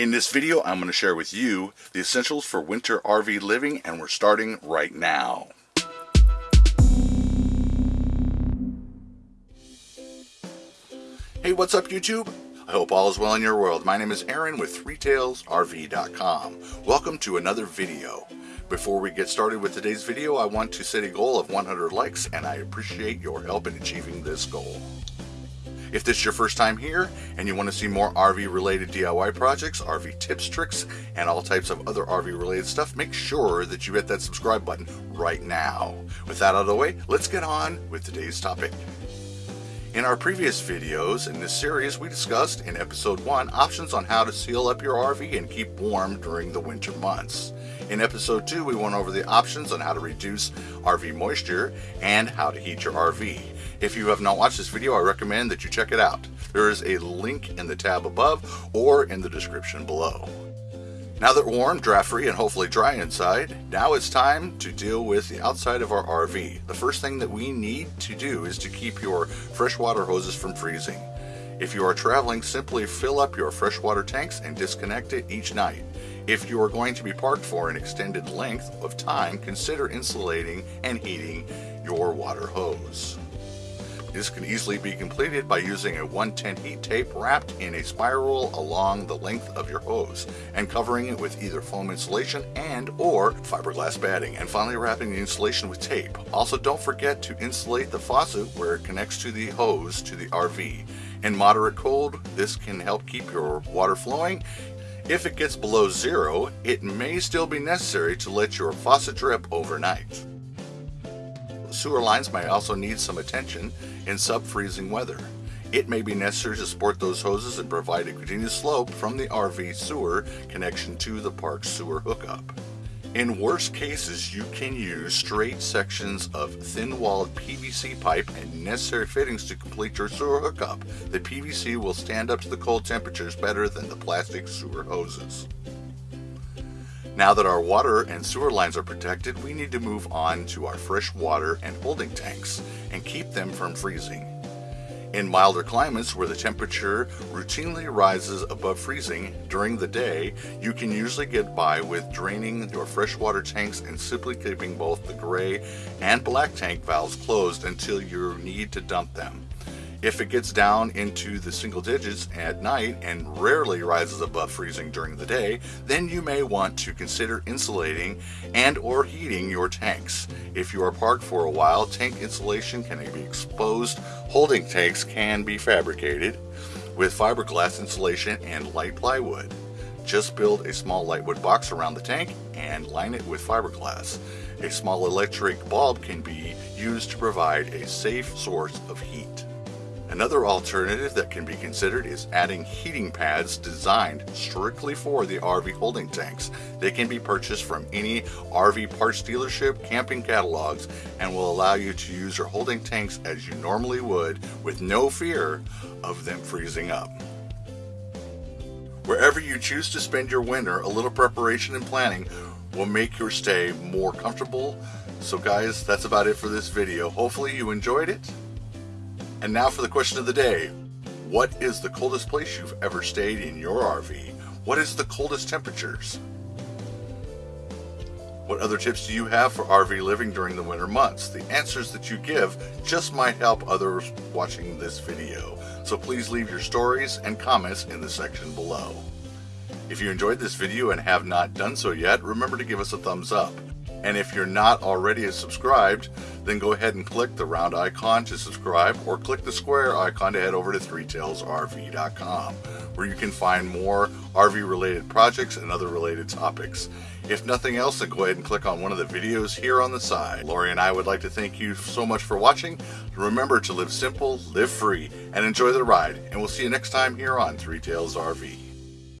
In this video, I'm going to share with you the essentials for winter RV living, and we're starting right now. Hey, what's up YouTube? I hope all is well in your world. My name is Aaron with ThreeTailsRV.com. Welcome to another video. Before we get started with today's video, I want to set a goal of 100 likes, and I appreciate your help in achieving this goal. If this is your first time here and you want to see more RV related DIY projects, RV tips, tricks, and all types of other RV related stuff, make sure that you hit that subscribe button right now. With that out of the way, let's get on with today's topic. In our previous videos in this series, we discussed in episode 1 options on how to seal up your RV and keep warm during the winter months. In episode 2, we went over the options on how to reduce RV moisture and how to heat your RV. If you have not watched this video, I recommend that you check it out. There is a link in the tab above or in the description below. Now that we're warm, draft-free, and hopefully dry inside, now it's time to deal with the outside of our RV. The first thing that we need to do is to keep your freshwater hoses from freezing. If you are traveling, simply fill up your freshwater tanks and disconnect it each night. If you are going to be parked for an extended length of time, consider insulating and heating your water hose. This can easily be completed by using a 110 heat tape wrapped in a spiral along the length of your hose and covering it with either foam insulation and or fiberglass batting and finally wrapping the insulation with tape. Also don't forget to insulate the faucet where it connects to the hose to the RV. In moderate cold, this can help keep your water flowing if it gets below zero, it may still be necessary to let your faucet drip overnight. Sewer lines may also need some attention in sub-freezing weather. It may be necessary to support those hoses and provide a continuous slope from the RV sewer connection to the park sewer hookup. In worst cases, you can use straight sections of thin-walled PVC pipe and necessary fittings to complete your sewer hookup. The PVC will stand up to the cold temperatures better than the plastic sewer hoses. Now that our water and sewer lines are protected, we need to move on to our fresh water and holding tanks and keep them from freezing. In milder climates where the temperature routinely rises above freezing during the day, you can usually get by with draining your freshwater tanks and simply keeping both the gray and black tank valves closed until you need to dump them. If it gets down into the single digits at night and rarely rises above freezing during the day, then you may want to consider insulating and or heating your tanks. If you are parked for a while, tank insulation can be exposed. Holding tanks can be fabricated with fiberglass insulation and light plywood. Just build a small lightwood box around the tank and line it with fiberglass. A small electric bulb can be used to provide a safe source of heat. Another alternative that can be considered is adding heating pads designed strictly for the RV holding tanks. They can be purchased from any RV parts dealership, camping catalogs, and will allow you to use your holding tanks as you normally would with no fear of them freezing up. Wherever you choose to spend your winter, a little preparation and planning will make your stay more comfortable. So guys, that's about it for this video. Hopefully you enjoyed it. And now for the question of the day. What is the coldest place you've ever stayed in your RV? What is the coldest temperatures? What other tips do you have for RV living during the winter months? The answers that you give just might help others watching this video. So please leave your stories and comments in the section below. If you enjoyed this video and have not done so yet, remember to give us a thumbs up. And if you're not already subscribed, then go ahead and click the round icon to subscribe or click the square icon to head over to threetailsrv.com where you can find more RV related projects and other related topics. If nothing else, then go ahead and click on one of the videos here on the side. Lori and I would like to thank you so much for watching. Remember to live simple, live free, and enjoy the ride. And we'll see you next time here on Three Tails RV.